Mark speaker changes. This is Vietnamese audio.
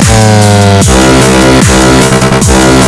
Speaker 1: We'll be right back.